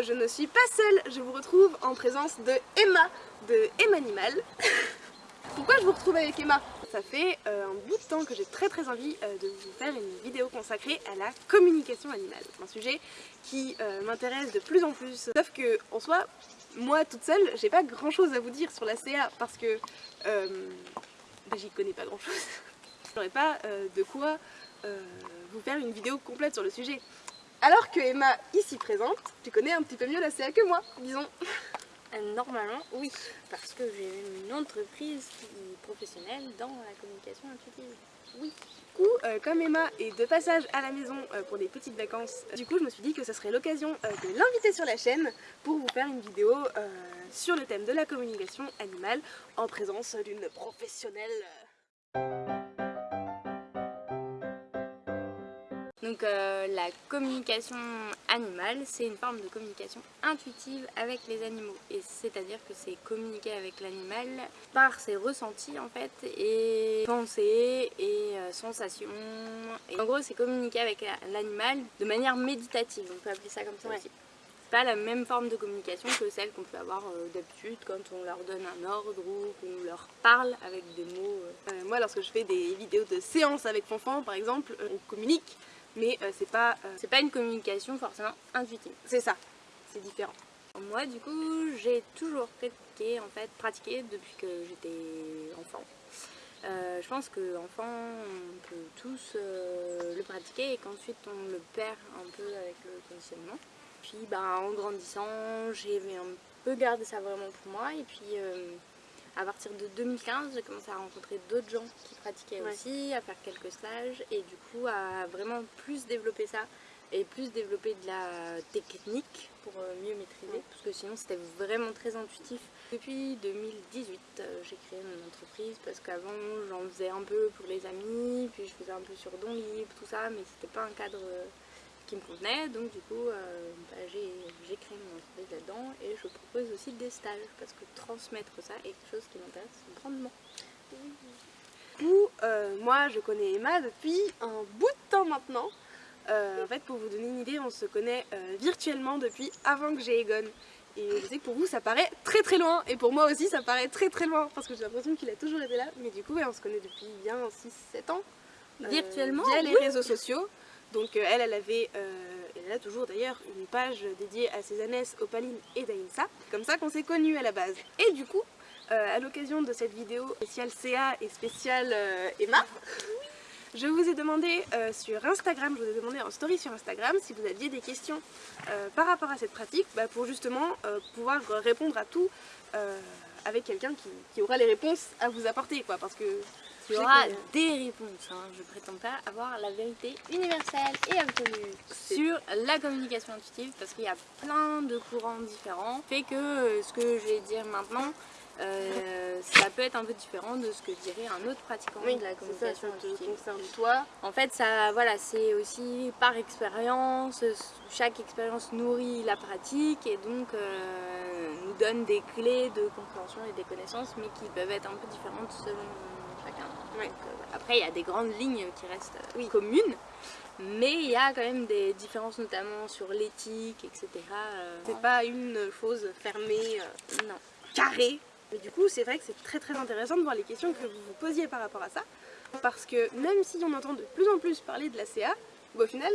euh, je ne suis pas seule, je vous retrouve en présence de Emma, de Emanimal. Pourquoi je vous retrouve avec Emma? Ça fait euh, un bout de temps que j'ai très très envie euh, de vous faire une vidéo consacrée à la communication animale. Un sujet qui m'intéresse de plus en plus, sauf que en soi, moi toute seule, j'ai pas grand chose à vous dire sur la CA parce que bah, j'y connais pas grand chose. J'aurais pas de quoi vous faire une vidéo complète sur le sujet. Alors que Emma, ici présente, tu connais un petit peu mieux la CA que moi, disons. Euh, normalement, oui, parce que j'ai une entreprise professionnelle dans la communication intuitive. Oui. Du coup, euh, comme Emma est de passage à la maison euh, pour des petites vacances, du coup je me suis dit que ce serait l'occasion de l'inviter sur la chaîne pour vous faire une vidéo sur le thème de la communication animale en présence d'une professionnelle. Donc euh, la communication animale, c'est une forme de communication intuitive avec les animaux. Et c'est-à-dire que c'est communiquer avec l'animal par ses ressentis en fait, et pensées et euh, sensations. Et en gros, c'est communiquer avec l'animal de manière méditative, on peut appeler ça comme ça aussi pas la même forme de communication que celle qu'on peut avoir euh, d'habitude quand on leur donne un ordre ou qu'on leur parle avec des mots. moi lorsque je fais des vidéos de séance avec Fanfan par exemple, on communique mais euh, c'est pas... Euh, pas une communication forcément intuitive. C'est ça, c'est différent. Moi du coup j'ai toujours pratiqué en fait pratiqué depuis que j'étais enfant. Euh, je pense que enfant on peut tous le pratiquer et qu'ensuite on le perd un peu avec le conditionnement. Puis bah, en grandissant j'ai un peu gardé ça vraiment pour moi et puis à partir de 2015, j'ai commencé à rencontrer d'autres gens qui pratiquaient aussi, à faire quelques stages et du coup à vraiment plus développer ça et plus développer de la technique pour euh, mieux maîtriser. Parce que sinon c'était vraiment très intuitif. Depuis 2018 euh, j'ai créé mon entreprise parce qu'avant j'en faisais un peu pour les amis, puis je faisais un peu sur don libre, tout ça mais c'était pas un cadre euh, qui me convenait donc du coup euh, bah, j'ai créé mon entreprise là-dedans et je propose aussi des stages parce que transmettre ça est quelque chose qui m'intéresse grandement. Du coup, euh, moi je connais Emma depuis un bout de temps maintenant. Euh, en fait pour vous donner une idée, on se connaît virtuellement depuis avant que j'ai Egon. Et je sais que pour vous ça paraît très très loin et pour moi aussi ça paraît très très loin parce que j'ai l'impression qu'il a toujours été là mais du coup on se connaît depuis bien 6-7 ans. Virtuellement Via les réseaux sociaux. Donc euh, elle, elle avait, euh, elle a toujours d'ailleurs, une page dédiée à Cézanès, Opaline et Daïnsa. Comme ça qu'on s'est connus à la base. Et du coup, euh, à l'occasion de cette vidéo spéciale CA et spéciale Emma, je vous ai demandé sur Instagram, je vous ai demandé en story sur Instagram si vous aviez des questions par rapport à cette pratique bah, pour justement pouvoir répondre à tout avec quelqu'un qui, aura les réponses à vous apporter parce que il y aura des réponses. Hein. Je prétends pas avoir la vérité universelle et absolue sur la communication intuitive parce qu'il y a plein de courants différents. Fait que euh, ce que je vais dire maintenant, euh, ça peut être un peu différent de ce que dirait un autre pratiquant de la communication ça, intuitive. toi. En fait, ça, voilà, c'est aussi par expérience. Chaque expérience nourrit la pratique et donc euh, nous donne des clés de compréhension et des connaissances, mais qui peuvent être un peu différentes selon euh, après, il y a des grandes lignes qui restent oui. communes, mais il y a quand même des différences, notamment sur l'éthique, etc. Euh, c'est pas une chose fermée, euh, non. carrée. Mais du coup, c'est vrai que c'est très très intéressant de voir les questions que vous vous posiez par rapport à ça, parce que même si on entend de plus en plus parler de la CA, bah, au final,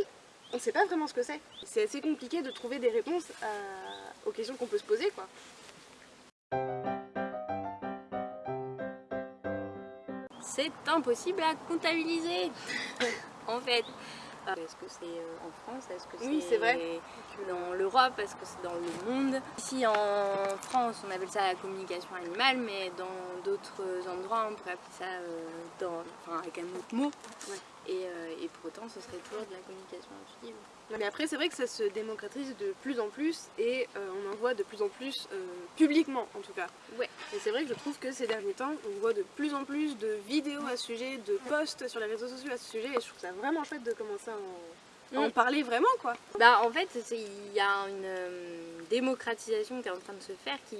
on sait pas vraiment ce que c'est. C'est assez compliqué de trouver des réponses aux questions qu'on peut se poser, quoi. C'est impossible à comptabiliser. En fait. Est-ce que c'est euh, en France? Est-ce que c'est dans l'Europe? Est-ce que c'est dans le monde. Ici en France on appelle ça la communication animale mais dans d'autres endroits on pourrait appeler ça euh, dans, enfin, avec un autre mot euh, et, pour autant ce serait toujours de la communication intuitive. Mais après c'est vrai que ça se démocratise de plus en plus et euh, on en voit de plus en plus euh, publiquement en tout cas. Ouais. Et c'est vrai que je trouve que ces derniers temps on voit de plus en plus de vidéos à ce sujet, de posts sur les réseaux sociaux à ce sujet et je trouve ça vraiment chouette de commencer à en, mm. parler vraiment quoi. Bah en fait il y a une démocratisation qui est en train de se faire qui,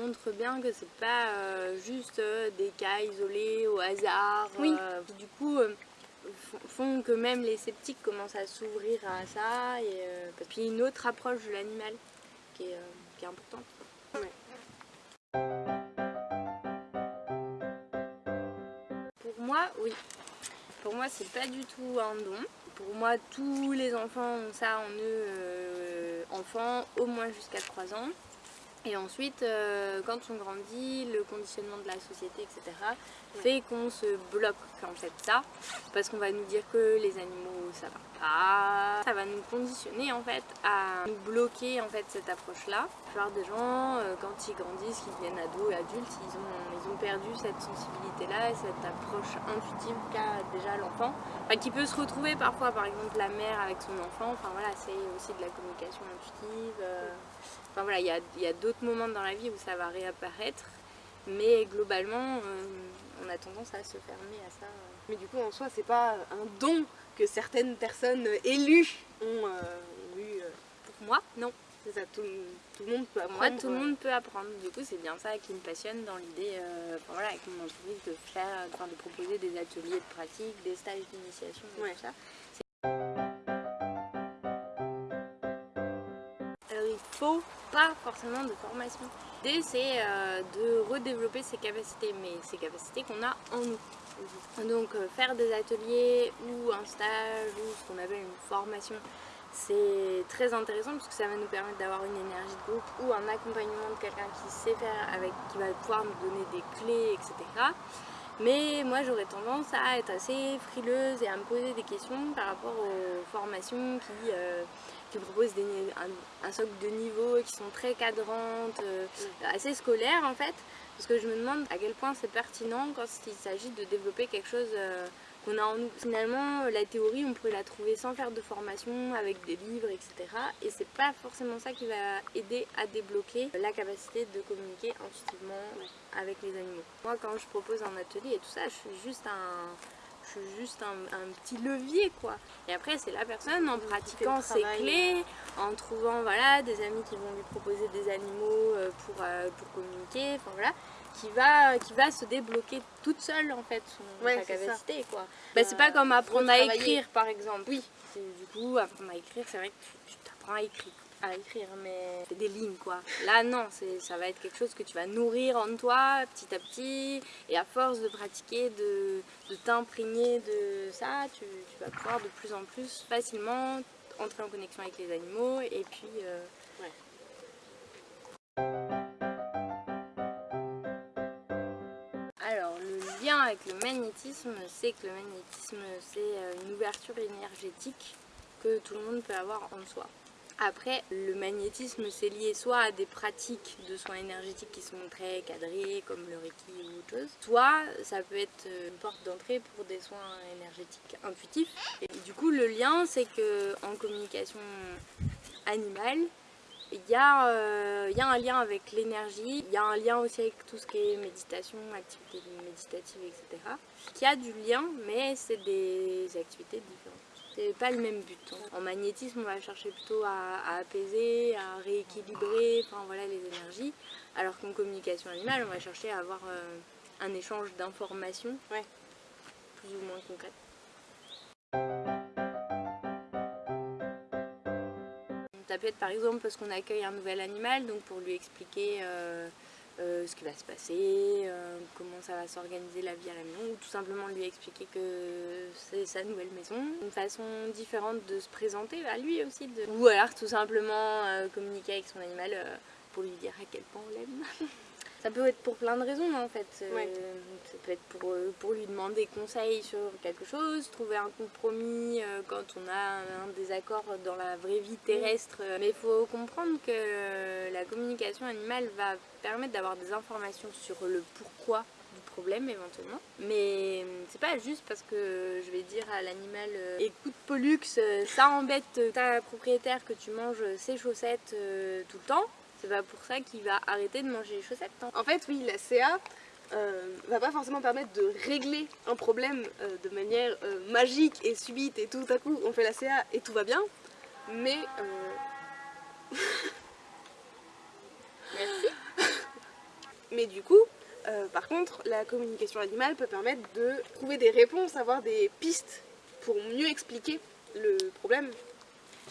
montre bien que c'est pas juste des cas isolés au hasard. Oui. du coup font que même les sceptiques commencent à s'ouvrir à ça et euh, puis une autre approche de l'animal qui est, est importante. Pour moi, oui. Pour moi, c'est pas du tout un don. Pour moi, tous les enfants ont ça en eux, euh, enfants, au moins jusqu'à 3 ans. Et ensuite, euh, quand on grandit, le conditionnement de la société, etc., fait qu'on se bloque en fait ça, parce qu'on va nous dire que les animaux ça va pas, ça va nous conditionner en fait à nous bloquer en fait cette approche-là. La plupart des gens, euh, quand ils grandissent, qu'ils deviennent ados et adultes, ils ont, ils ont perdu cette sensibilité-là et cette approche intuitive qu'a déjà l'enfant, enfin, qui peut se retrouver parfois, par exemple la mère avec son enfant, enfin voilà, c'est aussi de la communication intuitive. Euh, Enfin voilà, il y a, d'autres moments dans la vie où ça va réapparaître, mais globalement, euh, on a tendance à se fermer à ça. Mais du coup, en soi, c'est pas un don que certaines personnes élues ont, euh, eu. Euh. Pour moi, non. C'est ça, tout, le monde peut apprendre. Moi, tout le monde peut apprendre. Du coup, c'est bien ça qui me passionne dans l'idée, enfin, voilà, avec mon entreprise, de faire, de proposer des ateliers de pratique, des stages d'initiation, tout ça. Pas forcément de formation. L'idée c'est euh, de redévelopper ses capacités, mais ces capacités qu'on a en nous. Donc euh, faire des ateliers ou un stage ou ce qu'on appelle une formation, c'est très intéressant parce que ça va nous permettre d'avoir une énergie de groupe ou un accompagnement de quelqu'un qui sait faire, avec, qui va pouvoir nous donner des clés, etc. Mais moi j'aurais tendance à être assez frileuse et à me poser des questions par rapport aux formations qui, euh, qui proposent des, un, socle de niveau qui sont très cadrantes, euh, assez scolaires en fait. Parce que je me demande à quel point c'est pertinent quand il s'agit de développer quelque chose euh, qu'on a en nous. Finalement, la théorie, on pourrait la trouver sans faire de formation, avec des livres, etc. Et c'est pas forcément ça qui va aider à débloquer la capacité de communiquer intuitivement avec les animaux. Moi, quand je propose un atelier et tout ça, je suis juste un juste un, petit levier quoi. Et après c'est la personne en pratiquant ses clés, en trouvant voilà, des amis qui vont lui proposer des animaux euh, pour, euh, pour communiquer, enfin voilà, qui va, qui va se débloquer toute seule en fait son, sa capacité quoi. Bah, c'est pas comme apprendre à écrire par exemple. Oui. Du coup apprendre à écrire c'est vrai que tu t'apprends à écrire à écrire, mais c'est des lignes quoi. Là non, ça va être quelque chose que tu vas nourrir en toi petit à petit et à force de pratiquer, de, t'imprégner de ça, tu, vas pouvoir de plus en plus facilement entrer en connexion avec les animaux et puis... Euh, Alors le lien avec le magnétisme, c'est que le magnétisme c'est euh, une ouverture énergétique que tout le monde peut avoir en soi. Après, le magnétisme, c'est lié soit à des pratiques de soins énergétiques qui sont très cadrées, comme le Reiki ou autre chose, soit ça peut être une porte d'entrée pour des soins énergétiques intuitifs. Et du coup, le lien, c'est que communication animale, il y, euh, a un lien avec l'énergie, il y a un lien aussi avec tout ce qui est méditation, activités méditatives, etc. Y a du lien, mais c'est des activités différentes c'est pas le même but. En magnétisme, on va chercher plutôt à, apaiser, à rééquilibrer enfin, voilà, les énergies, alors qu'en communication animale, on va chercher à avoir euh, un échange d'informations ouais. plus ou moins concrètes. Ça peut être par exemple parce qu'on accueille un nouvel animal, donc pour lui expliquer euh, euh, ce qui va se passer, euh, comment ça va s'organiser la vie à la maison, ou tout simplement lui expliquer que c'est sa nouvelle maison. Une façon différente de se présenter à lui aussi. De... Ou alors tout simplement euh, communiquer avec son animal pour lui dire à quel point on l'aime. Ça peut être pour plein de raisons en fait. Euh, ça peut être pour, euh, pour lui demander conseil sur quelque chose, trouver un compromis euh, quand on a un désaccord dans la vraie vie terrestre. Mais il faut comprendre que la communication animale va permettre d'avoir des informations sur le pourquoi du problème éventuellement. Mais c'est pas juste parce que je vais dire à l'animal écoute Pollux, ça embête ta propriétaire que tu manges ses chaussettes tout le temps c'est pas pour ça qu'il va arrêter de manger les chaussettes. Hein. En fait, oui, la CA euh, va pas forcément permettre de régler un problème euh, de manière euh, magique et subite et tout à coup on fait la CA et tout va bien, mais... Merci. mais du coup, par contre, la communication animale peut permettre de trouver des réponses, avoir des pistes pour mieux expliquer le problème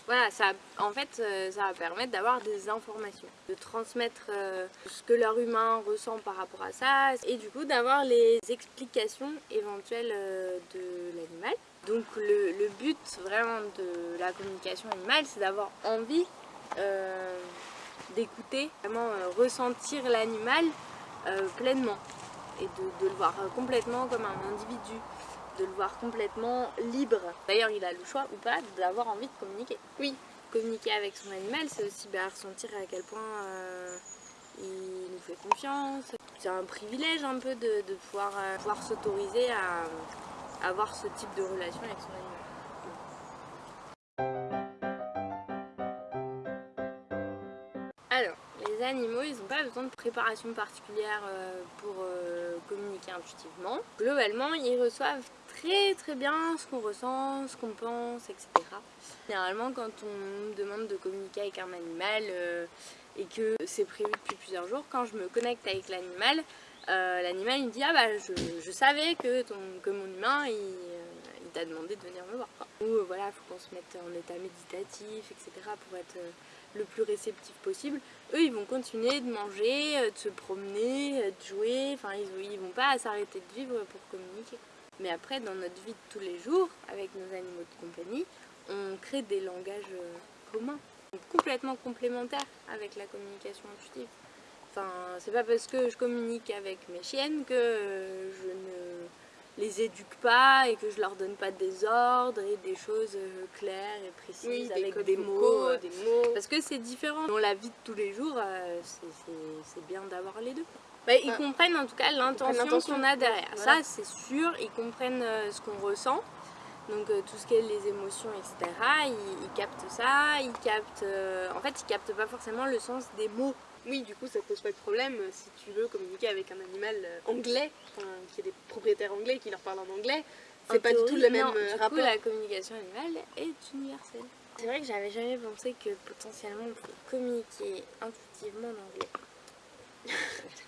Voilà, ça, en fait, euh, ça va permettre d'avoir des informations, de transmettre euh, ce que leur humain ressent par rapport à ça, et du coup d'avoir les explications éventuelles euh, de l'animal. Donc le, le, but vraiment de la communication animale, c'est d'avoir envie d'écouter, vraiment ressentir l'animal pleinement et de, le voir complètement comme un individu de le voir complètement libre. D'ailleurs, il a le choix ou pas d'avoir envie de communiquer. Oui, communiquer avec son animal, c'est aussi bah, ressentir à quel point euh, il nous fait confiance. C'est un privilège un peu de, pouvoir, euh, pouvoir s'autoriser à, à avoir ce type de relation avec son animal. Alors, les animaux, ils n'ont pas besoin de préparation particulière euh, pour communiquer intuitivement. Globalement, ils reçoivent très très bien ce qu'on ressent, ce qu'on pense, etc. Généralement quand on me demande de communiquer avec un animal euh, et que c'est prévu depuis plusieurs jours, quand je me connecte avec l'animal, euh, l'animal il me dit ah bah je, savais que, ton, que mon humain il, euh, t'a demandé de venir me voir. Ou voilà, il faut qu'on se mette en état méditatif, etc. pour être le plus réceptif possible. Eux ils vont continuer de manger, de se promener, de jouer, enfin ils, ils vont pas s'arrêter de vivre pour communiquer. Mais après, dans notre vie de tous les jours, avec nos animaux de compagnie, on crée des langages euh, communs, complètement complémentaires avec la communication intuitive. Enfin, c'est pas parce que je communique avec mes chiennes que euh, je ne les éduque pas et que je leur donne pas des ordres et des choses euh, claires et précises avec des, mots, des mots. Parce que c'est différent. Dans la vie de tous les jours, c'est bien d'avoir les deux. Bah, ils comprennent en tout cas l'intention qu'on a derrière. Ça, c'est sûr, ils comprennent euh, ce qu'on ressent. Donc euh, tout ce qui est les émotions, etc. Ils, captent ça, ils captent... Euh, en fait, ils captent pas forcément le sens des mots. Oui, du coup, ça pose pas de problème si tu veux communiquer avec un animal anglais, qui est des propriétaires anglais qui leur parlent en anglais. C'est pas du tout le même non, du Coup, la communication animale est universelle. C'est vrai que j'avais jamais pensé que potentiellement on pouvait communiquer intuitivement en anglais.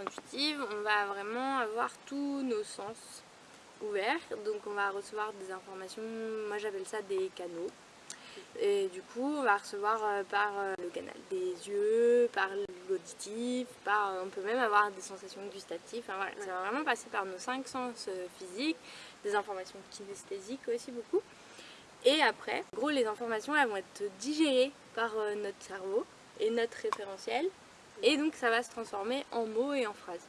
intuitive, on va vraiment avoir tous nos sens ouverts. Donc on va recevoir des informations, moi j'appelle ça des canaux. Et du coup, on va recevoir euh, par euh, le canal des yeux, par l'auditif, par on peut même avoir des sensations gustatives. Enfin, voilà, ça va vraiment passer par nos cinq sens euh, physiques, des informations kinesthésiques aussi beaucoup. Et après, en gros, les informations elles vont être digérées par notre cerveau et notre référentiel et donc ça va se transformer en mots et en phrases.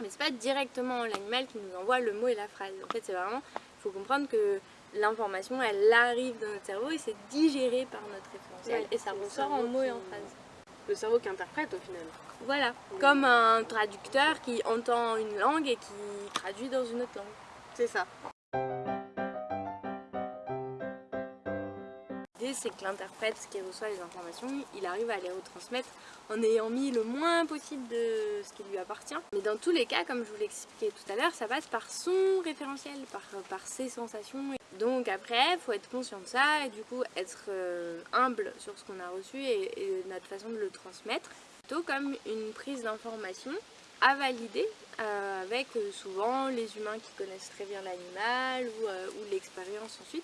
Mais c'est pas directement l'animal qui nous envoie le mot et la phrase. En fait c'est vraiment, il faut comprendre que l'information elle arrive dans notre cerveau et c'est digéré par notre référentiel et ça ressort en mots et en phrases. Le cerveau qui interprète au final. Voilà, comme un traducteur qui entend une langue et qui traduit dans une autre langue. C'est ça. C'est que l'interprète qui reçoit les informations, il arrive à les retransmettre en ayant mis le moins possible de ce qui lui appartient. Mais dans tous les cas, comme je vous l'ai expliqué tout à l'heure, ça passe par son référentiel, par, ses sensations. Donc après, il faut être conscient de ça et du coup être euh, humble sur ce qu'on a reçu et, notre façon de le transmettre. Plutôt comme une prise d'information à valider euh, avec euh, souvent les humains qui connaissent très bien l'animal ou l'expérience ensuite.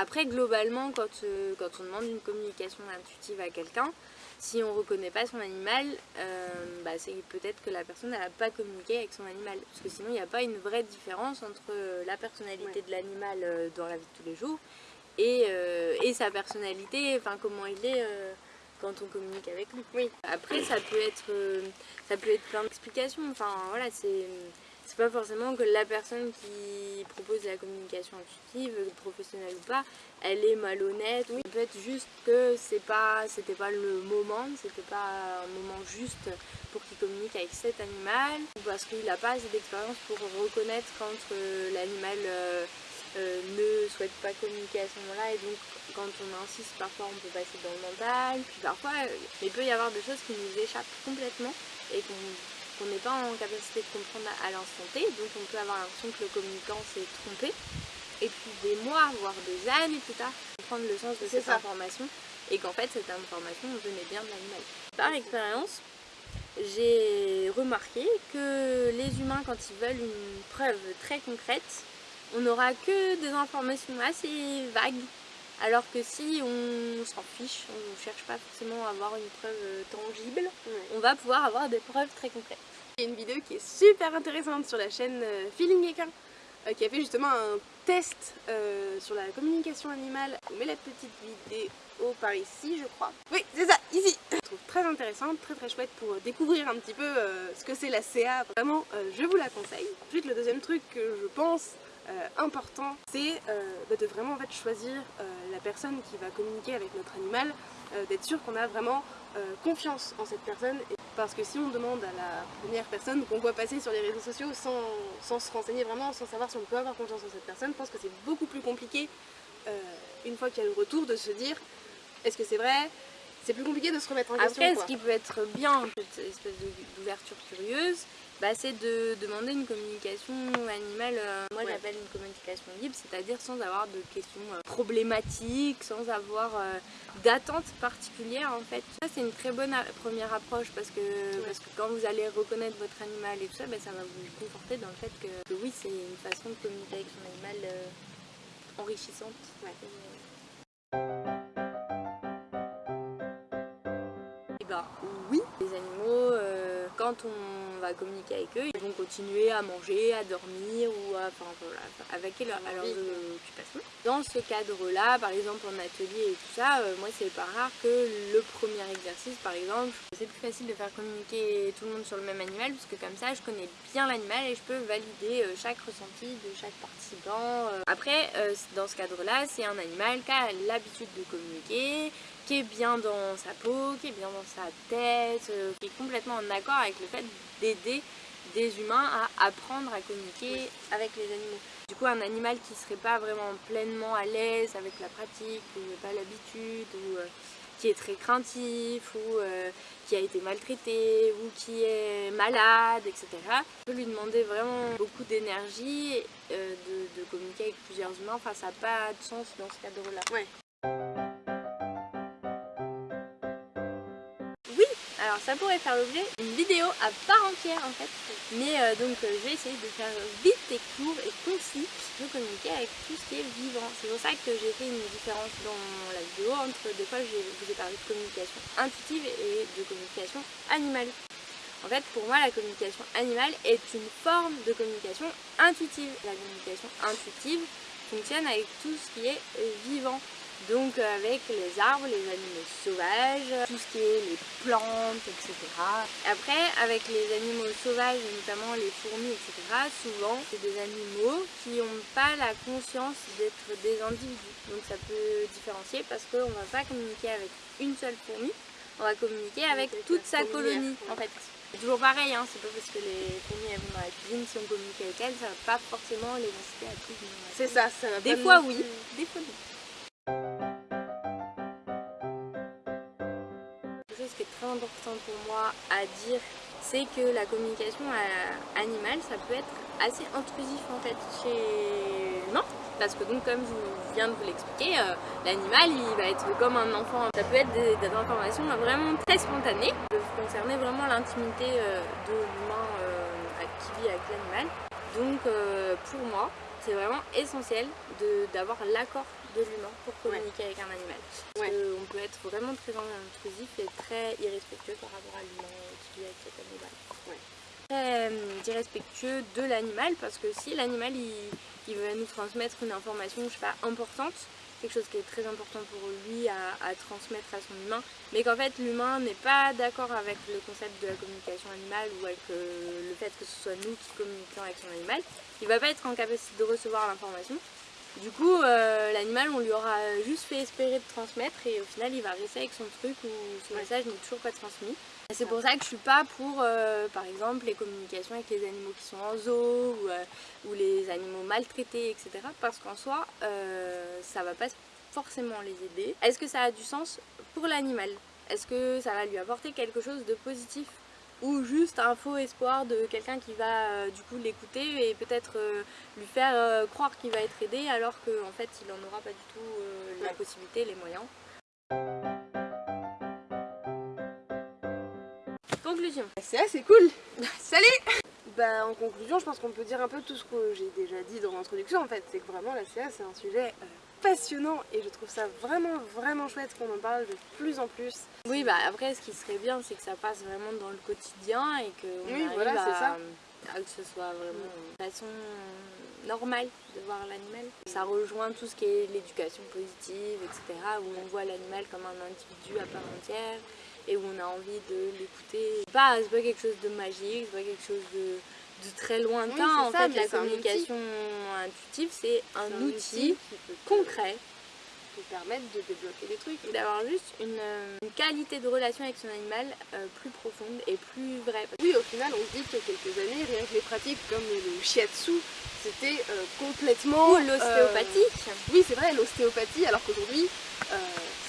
Après, globalement, quand, euh, quand on demande une communication intuitive à quelqu'un, si on ne reconnaît pas son animal, euh, bah, c'est peut-être que la personne n'a pas communiqué avec son animal. Parce que sinon, il n'y a pas une vraie différence entre euh, la personnalité de l'animal dans la vie de tous les jours et, et sa personnalité, enfin comment il est quand on communique avec lui. Oui. Après, ça peut être, ça peut être plein d'explications. Enfin, voilà, c'est pas forcément que la personne qui propose la communication intuitive, professionnelle ou pas, elle est malhonnête. Oui. peut être juste que c'est pas, c'était pas le moment, c'était pas un moment juste pour qu'il communique avec cet animal, ou parce qu'il n'a pas assez d'expérience pour reconnaître quand euh, l'animal euh, euh, ne souhaite pas communiquer à ce moment-là et donc quand on insiste parfois on peut passer dans le mental puis parfois il peut y avoir des choses qui nous échappent complètement et qu'on qu'on n'est pas en capacité de comprendre à l'instant T, donc on peut avoir l'impression que le communicant s'est trompé, et puis des mois, voire des années plus tard, comprendre le sens de cette information, et qu'en fait cette information venait bien de l'animal. Par expérience, j'ai remarqué que les humains, quand ils veulent une preuve très concrète, on n'aura que des informations assez vagues. Alors que si on s'en fiche, on ne cherche pas forcément à avoir une preuve tangible, on va pouvoir avoir des preuves très concrètes. Il y a une vidéo qui est super intéressante sur la chaîne euh, Feeling Equin euh, qui a fait justement un test euh, sur la communication animale. On met la petite vidéo par ici je crois. Oui c'est ça, ici Je trouve très intéressante, très très chouette pour découvrir un petit peu ce que c'est la CA. Vraiment je vous la conseille. Ensuite le deuxième truc que je pense important c'est bah, de vraiment choisir la personne qui va communiquer avec notre animal, d'être sûr qu'on a vraiment confiance en cette personne parce que si on demande à la première personne qu'on voit passer sur les réseaux sociaux sans, se renseigner vraiment, sans savoir si on peut avoir confiance en cette personne, je pense que c'est beaucoup plus compliqué euh, une fois qu'il y a le retour de se dire est-ce que c'est vrai? C'est plus compliqué de se remettre en question. Après, ce qui peut être bien, cette espèce d'ouverture curieuse, bah, c'est de demander une communication animale, euh, moi j'appelle une communication libre, c'est-à-dire sans avoir de questions euh, problématiques, sans avoir euh, d'attente particulière en fait. Ça c'est une très bonne première approche parce que, parce que quand vous allez reconnaître votre animal et tout ça, bah, ça va vous conforter dans le fait que, oui c'est une façon de communiquer avec son animal enrichissante. Et bah oui, les animaux, quand on va communiquer avec eux, ils vont continuer à manger, à dormir ou à, enfin, voilà, avec leur, à leurs occupations. Dans ce cadre-là, par exemple en atelier et tout ça, euh, moi c'est pas rare que le premier exercice par exemple, c'est plus facile de faire communiquer tout le monde sur le même animal parce que comme ça je connais bien l'animal et je peux valider euh, chaque ressenti de chaque participant. Euh. Après, dans ce cadre-là, c'est un animal qui a l'habitude de communiquer, qui est bien dans sa peau, qui est bien dans sa tête, euh, qui est complètement en accord avec le fait d'aider des humains à apprendre à communiquer avec les animaux. Du coup, un animal qui serait pas vraiment pleinement à l'aise avec la pratique, ou n'a pas l'habitude, ou euh, qui est très craintif, ou euh, qui a été maltraité, ou qui est malade, etc. Je peux lui demander vraiment beaucoup d'énergie de, communiquer avec plusieurs humains, enfin ça n'a pas de sens dans ce cadre-là. Ouais. Ça pourrait faire l'objet d'une vidéo à part entière en fait. Mais euh, donc euh, je vais essayer de faire vite et court et concis de communiquer avec tout ce qui est vivant. C'est pour ça que j'ai fait une différence dans la vidéo entre des fois je vous ai parlé de communication intuitive et de communication animale. En fait, pour moi, la communication animale est une forme de communication intuitive. La communication intuitive fonctionne avec tout ce qui est vivant. Donc avec les arbres, les animaux sauvages, tout ce qui est les plantes, etc. Après, avec les animaux sauvages, notamment les fourmis, etc., souvent, c'est des animaux qui n'ont pas la conscience d'être des individus. Donc ça peut différencier parce qu'on ne va pas communiquer avec une seule fourmi, on va communiquer avec toute sa colonie, en fait. C'est toujours pareil, hein, c'est pas parce que les fourmis elles vont dans la cuisine, si on communique avec elles, ça va pas forcément les inciter à tout. C'est ça, ça va Des fois oui, des fois non. Important pour moi à dire, c'est que la communication animale, ça peut être assez intrusif en fait chez l'humain. Parce que donc comme je viens de vous l'expliquer, euh, l'animal il va être comme un enfant. Ça peut être des, informations vraiment très spontanées, de concerner vraiment l'intimité euh, de l'humain euh, qui vit avec l'animal. Donc pour moi, c'est vraiment essentiel d'avoir l'accord de l'humain pour communiquer avec un animal. On peut être vraiment très intrusif et très irrespectueux par rapport à l'humain qui vit avec cet animal. Très euh, irrespectueux de l'animal parce que si l'animal il, il, va nous transmettre une information je sais pas, importante, quelque chose qui est très important pour lui à, transmettre à son humain, mais qu'en fait l'humain n'est pas d'accord avec le concept de la communication animale ou avec euh, le fait que ce soit nous qui communiquons avec son animal, il va pas être en capacité de recevoir l'information du coup, euh, l'animal, on lui aura juste fait espérer de transmettre et au final, il va rester avec son truc ou son message n'est toujours pas transmis. C'est pour ça que je suis pas pour, euh, par exemple, les communications avec les animaux qui sont en zoo ou, euh, les animaux maltraités, etc. Parce qu'en soi, ça va pas forcément les aider. Est-ce que ça a du sens pour l'animal? Est-ce que ça va lui apporter quelque chose de positif? Ou juste un faux espoir de quelqu'un qui va euh, du coup l'écouter et peut-être euh, lui faire euh, croire qu'il va être aidé alors qu'en en fait il n'en aura pas du tout la possibilité, les moyens. Conclusion. C'est assez cool Salut Bah en conclusion, je pense qu'on peut dire un peu tout ce que j'ai déjà dit dans l'introduction en fait, c'est que vraiment la CA c'est un sujet passionnant et je trouve ça vraiment vraiment chouette qu'on en parle de plus en plus. Oui bah après ce qui serait bien c'est que ça passe vraiment dans le quotidien et que on Oui, arrive voilà, c'est à, ça. à que ce soit vraiment de façon normale de voir l'animal. Ça rejoint tout ce qui est l'éducation positive, etc. où on voit l'animal comme un individu à part entière et où on a envie de l'écouter. C'est pas, pas quelque chose de magique, c'est pas quelque chose de, de très lointain. Oui, en ça, fait, la communication intuitive, c'est un, outil qui peut concret te permettre de débloquer des trucs. d'avoir juste une, euh, une qualité de relation avec son animal euh, plus profonde et plus vraie. Oui, au final, on se dit qu'il y a quelques années, rien que les pratiques comme le shiatsu, c'était euh, complètement... Ou l'ostéopathie. euh, oui, c'est vrai, l'ostéopathie, alors qu'aujourd'hui,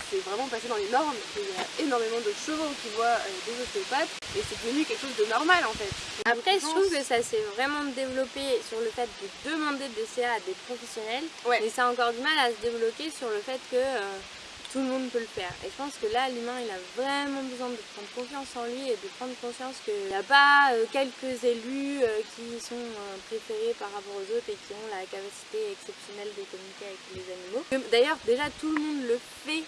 c'est vraiment passé dans les normes. et Il y a énormément de chevaux qui voient euh, des ostéopathes, et c'est devenu quelque chose de normal en fait. Après, je trouve que ça s'est vraiment développé sur le fait de demander des CA à des professionnels, Ouais. mais ça a encore du mal à se débloquer sur le fait que euh, tout le monde peut le faire. Et je pense que là, l'humain, il a vraiment besoin de prendre confiance en lui et de prendre conscience qu'il n'y a pas euh, quelques élus euh, qui sont euh, préférés par rapport aux autres et qui ont la capacité exceptionnelle de communiquer avec les animaux. D'ailleurs, déjà, tout le monde le fait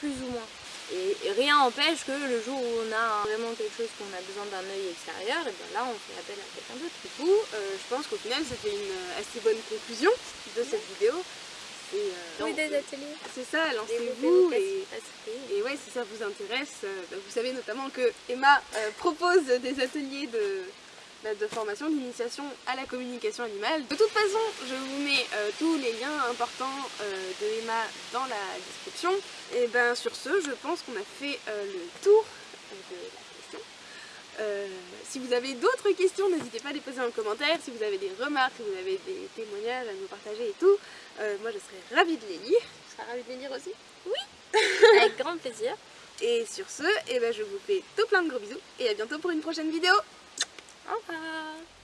plus ou moins. Et, rien n'empêche que le jour où on a vraiment quelque chose qu'on a besoin d'un œil extérieur, et ben là on fait appel à quelqu'un d'autre. Du coup, euh, je pense qu'au final, c'était une euh, assez bonne conclusion de cette vidéo. Et, euh, ateliers. C'est ça, lancez-vous et... Et ouais, si ça vous intéresse, bah, vous savez notamment que Emma propose des ateliers de, de formation, d'initiation à la communication animale. De toute façon, je vous mets euh, tous les liens importants euh, de Emma dans la description. Et ben sur ce, je pense qu'on a fait euh, le tour de la question. Si vous avez d'autres questions, n'hésitez pas à les poser en commentaire. Si vous avez des remarques, si vous avez des témoignages à nous partager et tout, moi je serais ravie de les lire. Tu seras ravie de les lire aussi Avec grand plaisir. et sur ce, eh ben, je vous fais tout plein de gros bisous et à bientôt pour une prochaine vidéo Au revoir.